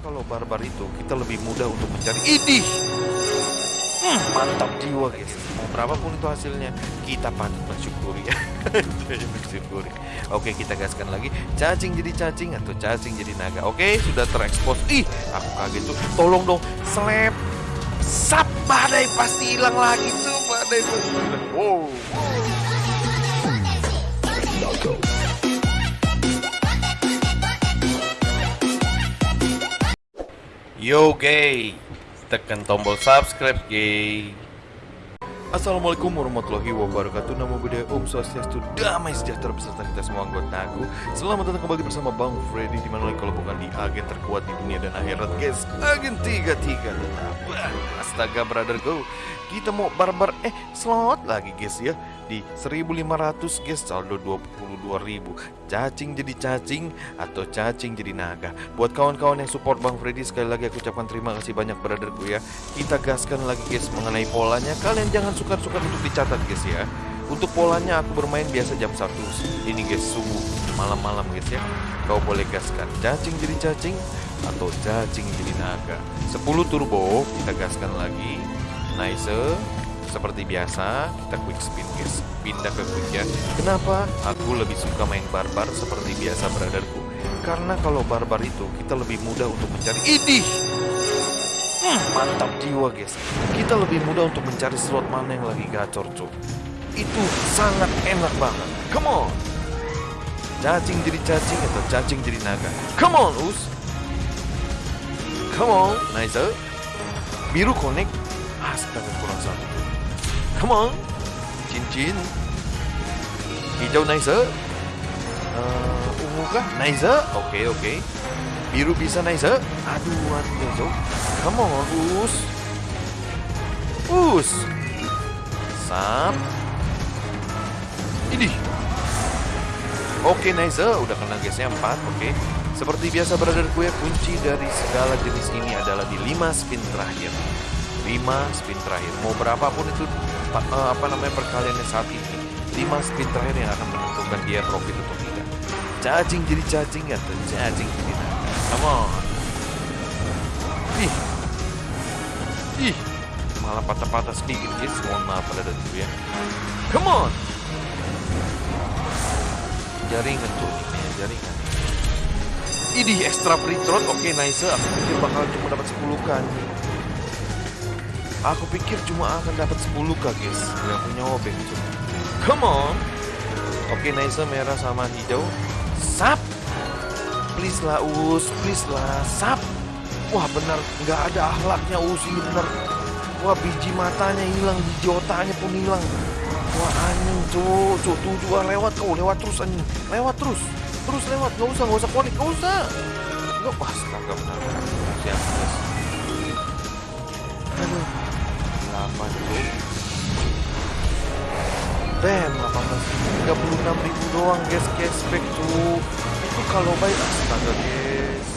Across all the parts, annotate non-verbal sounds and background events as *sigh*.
kalau barbar itu kita lebih mudah untuk mencari idih. Hmm, mantap jiwa guys. Mau berapapun itu hasilnya, kita patut bersyukuri. *laughs* bersyukuri. Oke, kita gaskan lagi. Cacing jadi cacing atau cacing jadi naga. Oke, sudah terekspos. Ih, aku kaget tuh. Tolong dong, slap. Sap badai pasti hilang lagi tuh. Badai pasti hilang. Wow. Yo gay, tekan tombol subscribe gay. Assalamualaikum warahmatullahi wabarakatuh. Nama budaya Om Swastiastu Damai sejahtera beserta kita semua anggota aku. Selamat datang kembali bersama Bang Freddy Di mana lagi kalau bukan di agen terkuat di dunia dan akhirat guys. Agen 33 tetap. Astaga brother go. Kita mau barbar eh slot lagi guys ya. Di 1500 guys saldo 22.000 Cacing jadi cacing atau cacing jadi naga. Buat kawan-kawan yang support Bang Freddy Sekali lagi aku ucapkan terima kasih banyak brotherku ya. Kita gaskan lagi guys mengenai polanya. Kalian jangan sukar-sukar untuk dicatat guys ya. Untuk polanya aku bermain biasa jam 1 Ini guys subuh malam-malam guys ya. Kau boleh gaskan cacing jadi cacing Atau cacing jadi naga. 10 turbo kita gaskan lagi. Nice Seperti biasa kita quick spin guys. Pindah ke quick ya. Kenapa? Aku lebih suka main barbar seperti biasa brotherku. Karena kalau barbar itu kita lebih mudah untuk mencari idih! Hmm, mantap jiwa guys. Kita lebih mudah untuk mencari slot mana yang lagi gacor cuy Itu sangat enak banget. Come on! Cacing jadi cacing atau cacing jadi naga? Come on us! Come on Nice Biru connect. Astaga kurang satu Come on. Cincin Hijau nice uh, Ungu kah? Nice Oke okay, oke okay. Biru bisa nice Aduh aduh Come on us. Us. Sap Ini Oke nice Udah kena gasnya 4 Oke Seperti biasa brother gue Kunci dari segala jenis ini adalah di 5 spin terakhir 5 spin terakhir. Mau berapapun itu Apa namanya perkaliannya saat ini 5 spin terakhir yang akan menentukan dia profit atau tidak. Cacing jadi cacing atau cacing jadi naga Come on. Ih. Ih. Malah patah-patah sedikit. Guys Mohon maaf pada dulu ya. Come on. Jaringan tuh ini Jaringan. Ini extra pre-trot Oke nice Aku pikir bakal cuma dapat 10 kan Aku pikir cuma akan dapat 10 k guys Gak punya obeng tuh Come on. Oke nice merah sama hijau. Sap. Please lah us. Please lah sap. Wah benar. Nggak ada akhlaknya us. Ini bener wah biji matanya hilang biji otaknya pun hilang. Wah anjing tuh tuh tuh juga lewat kau lewat terus anjing. Lewat terus. Terus lewat. Nggak usah nggak usah. Konik nggak usah. Nggak wah astaga benar benar. Siap guys. Aduh delapan tuh Bam, 18 36 ribu doang guys cashback tuh itu kalau baik astaga guys.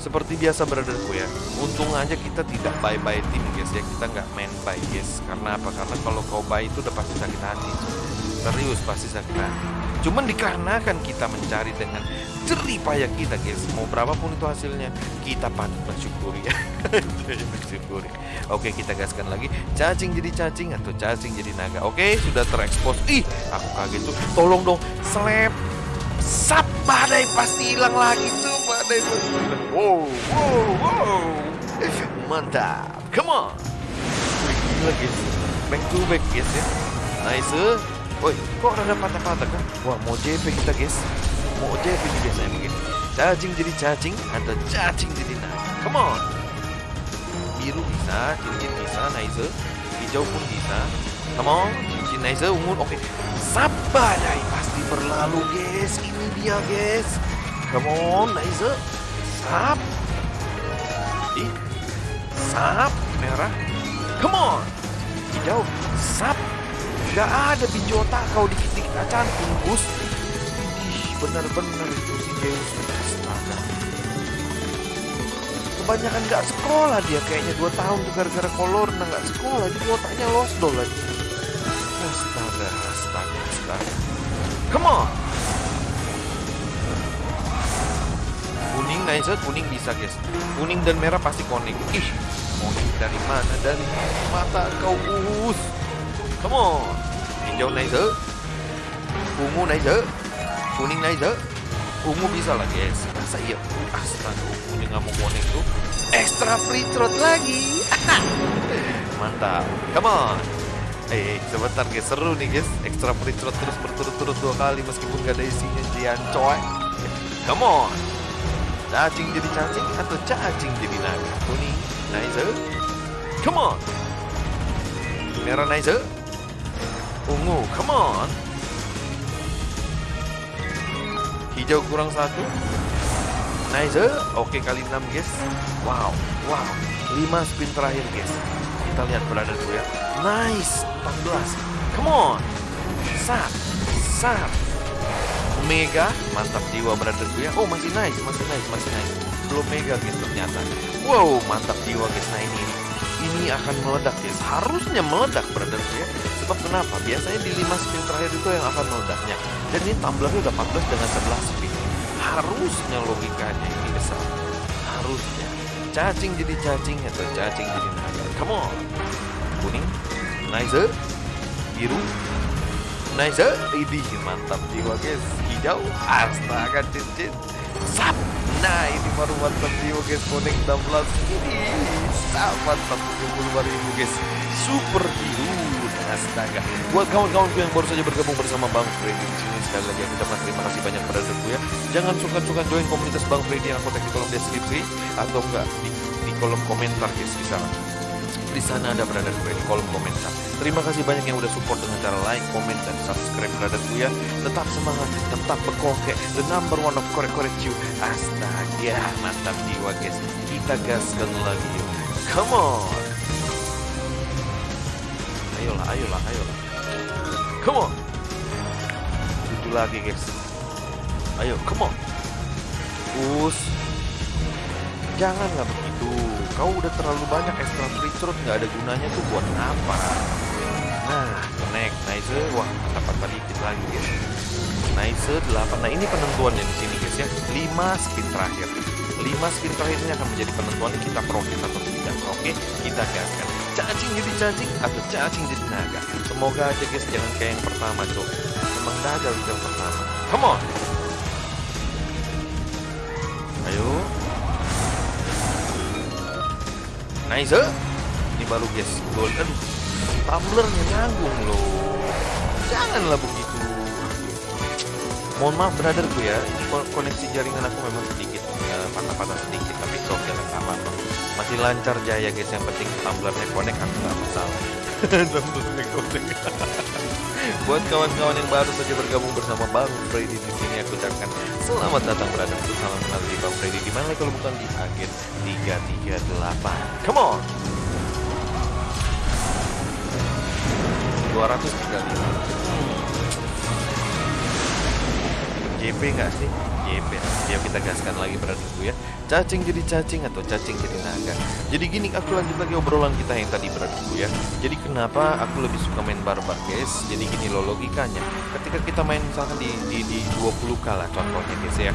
Seperti biasa brotherku ya. Untung aja kita tidak buy buy tim guys ya. Kita nggak main buy guys. Karena apa? Karena kalau kau buy itu udah pasti sakit hati. Serius pasti sakit hati cuman dikarenakan kita mencari dengan jerih payah kita guys mau berapapun itu hasilnya kita patut bersyukuri *laughs* ya bersyukuri oke kita gaskan lagi cacing jadi cacing atau cacing jadi naga oke sudah terekspos ih aku kaget tuh tolong dong slap Sap badai pasti hilang lagi tuh badai pasti hilang. Wow, wow, wow. Mantap. Come on. Gila guys. Back to back guys ya. Nice. Woi, kok ada patah-patah kan? Wah, mau JP kita guys. Mau JP nih biasanya begini. Cacing jadi cacing atau cacing jadi naga. Come on. Biru bisa, cincin bisa, nice. Hijau pun bisa. Come on, cincin nice, ungu oke. Okay. Sap badai pasti berlalu guys. Ini dia guys. Come on, nice. Sap. Ih. Sap merah. Come on. Hijau. Sap. Gak ada biji otak kau dikit-dikit acan bungkus. Ih, benar-benar itu si Deus. Astaga. Kebanyakan gak sekolah dia kayaknya 2 tahun tuh gara-gara kolor nah gak sekolah jadi otaknya lost dol lagi. Astaga, astaga, astaga. Come on. Kuning nice kuning bisa guys kuning dan merah pasti connect ih kuning dari mana dari mata kau us come on. Hijau nice ungu nice kuning nice ungu bisa lah guys masa iya astaga ungunya nggak mau connect tuh extra free throat lagi. *laughs* Mantap. Come on. Eh, sebentar guys, seru nih guys. Extra free throw terus berturut-turut dua kali Meskipun gak ada isinya Jian coy Come on. Cacing jadi cacing atau cacing jadi naga? Kuning, nice Come on. Merah nice Ungu, come on. Hijau kurang satu. Nice Oke kali 6 guys. Wow, wow. 5 spin terakhir guys. Kita lihat berada dulu ya. Nice 14 Come on. Sat Sat Omega Mantap jiwa brotherku ya. Oh masih nice Masih nice Masih nice. Belum mega guys ternyata. Wow mantap jiwa guys. Nah ini Ini akan meledak guys. Harusnya meledak brotherku ya Kenapa? Biasanya di 5 spin terakhir itu yang akan meledaknya Dan ini tumblernya udah 14 dengan 11 spin. Harusnya logikanya ini besar. Harusnya. Cacing jadi cacing atau cacing jadi naga. Come on. Kuning. Nice. Biru. Nice. Ini mantap jiwa guys. Hijau. Astaga cincin Sap. Nah ini baru mantap jiwa guys. Konek 16 Ini mantap. 75 ribu guys. Super biru Astaga Buat kawan-kawanku yang baru saja bergabung bersama Bang Freddy di sini Sekali lagi aku ucapkan terima kasih banyak pada aku ya Jangan suka-suka join komunitas Bang Freddy yang aku tag di kolom deskripsi Atau enggak di, di kolom komentar guys Bisa di sana ada berada di kolom komentar. Terima kasih banyak yang udah support dengan cara like, comment, dan subscribe berada gue ya. Tetap semangat, tetap bekokek. The number one of korek-korek you. Astaga, mantap jiwa guys. Kita gaskan lagi yuk. Come on. Ayolah, ayolah, ayolah. Come on. Tujuh lagi guys. Ayo, come on. Us. Janganlah begitu. Kau udah terlalu banyak extra free throw nggak ada gunanya tuh buat apa? Nah, connect, nice, wah dapat dikit lagi guys. Nice, 8. Nah ini penentuannya di sini guys ya. 5 spin terakhir. 5 spin terakhir ini akan menjadi penentuan kita profit atau tidak. Oke, kita gaskan. Cacing jadi cacing atau cacing jadi naga. Semoga aja guys jangan kayak yang pertama cok. Memang gagal yang pertama. Come on. Ayo, Nice Ini baru guys Gold Aduh Tumblernya nanggung loh Janganlah begitu Mohon maaf brotherku ya koneksi jaringan aku memang sedikit Patah-patah sedikit Tapi sok jangan apa apa Masih lancar jaya guys Yang penting tumblernya connect Aku gak masalah *laughs* Tumblernya connect *laughs* Buat kawan-kawan yang baru saja bergabung bersama Bang Freddy di sini aku ucapkan selamat datang berada salam kenal di Bang Freddy di mana kalau bukan di agen 338. Come on. 235. JP nggak sih? JP. Ya kita gaskan lagi beradinku ya. Cacing jadi cacing atau cacing jadi naga. Jadi gini aku lanjut lagi obrolan kita yang tadi beradinku ya. Jadi kenapa aku lebih suka main barbar guys? Jadi gini loh logikanya. Ketika kita main misalkan di di, di 20k lah contohnya guys ya.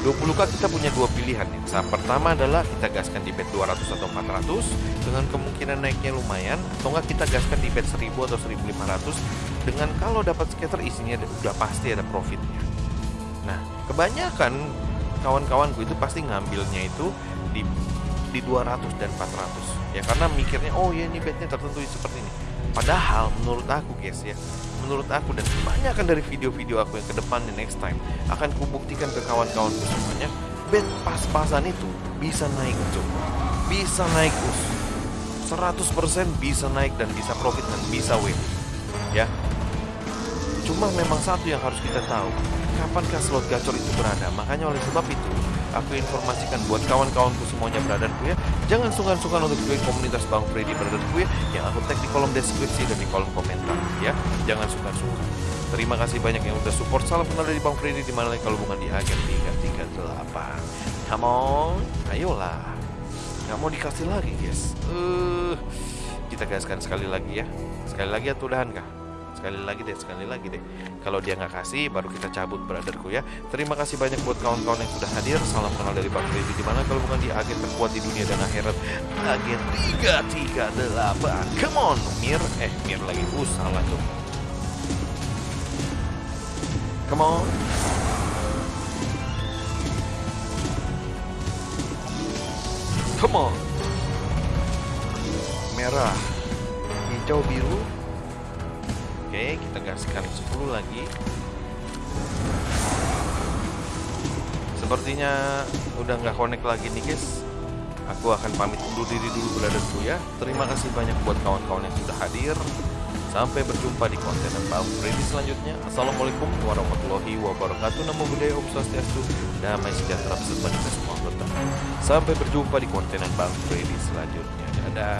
20k kita punya dua pilihan nih. Saat pertama adalah kita gaskan di bet 200 atau 400 dengan kemungkinan naiknya lumayan atau enggak kita gaskan di bet 1000 atau 1500 dengan kalau dapat scatter isinya udah pasti ada profitnya. Nah, kebanyakan kawan-kawanku itu pasti ngambilnya itu di di 200 dan 400 ya karena mikirnya oh ya ini betnya tertentu seperti ini. Padahal menurut aku guys ya menurut aku dan kebanyakan dari video-video aku yang ke depan next time akan kubuktikan ke kawan-kawanku semuanya bet pas-pasan itu bisa naik cuy bisa naik us. 100% bisa naik dan bisa profit dan bisa win. Ya cuma memang satu yang harus kita tahu kapankah slot gacor itu berada. Makanya oleh sebab itu, aku informasikan buat kawan-kawanku semuanya brotherku ya, jangan sungkan-sungkan untuk join komunitas Bang Freddy brotherku ya, yang aku tag di kolom deskripsi dan di kolom komentar ya. Jangan sungkan-sungkan. Terima kasih banyak yang udah support. Salam kenal dari Bang Freddy di mana kalau bukan di agen 338. Come on, ayolah. Nggak mau dikasih lagi, guys. Uh, kita gaskan sekali lagi ya. Sekali lagi ya udahan kah? Sekali lagi deh sekali lagi deh. Kalau dia nggak kasih baru kita cabut brotherku ya. Terima kasih banyak buat kawan-kawan yang sudah hadir. Salam kenal dari Bang Freddy di mana kalau bukan di agen terkuat di dunia dan akhirat. Agen 338 come on Mir. Eh Mir lagi. Uh salah tuh. Come on. Come on. Merah. Hijau biru oke kita gaskan 10 lagi. Sepertinya udah nggak connect lagi nih guys. Aku akan pamit undur diri dulu brotherku ya. Terima kasih banyak buat kawan-kawan yang sudah hadir. Sampai berjumpa di konten Bang Freddy selanjutnya. Assalamualaikum warahmatullahi wabarakatuh. Namo Buddhaya Om Swastiastu Damai sejahtera beserta kita semua Sampai berjumpa di konten Bang Freddy selanjutnya. Dadah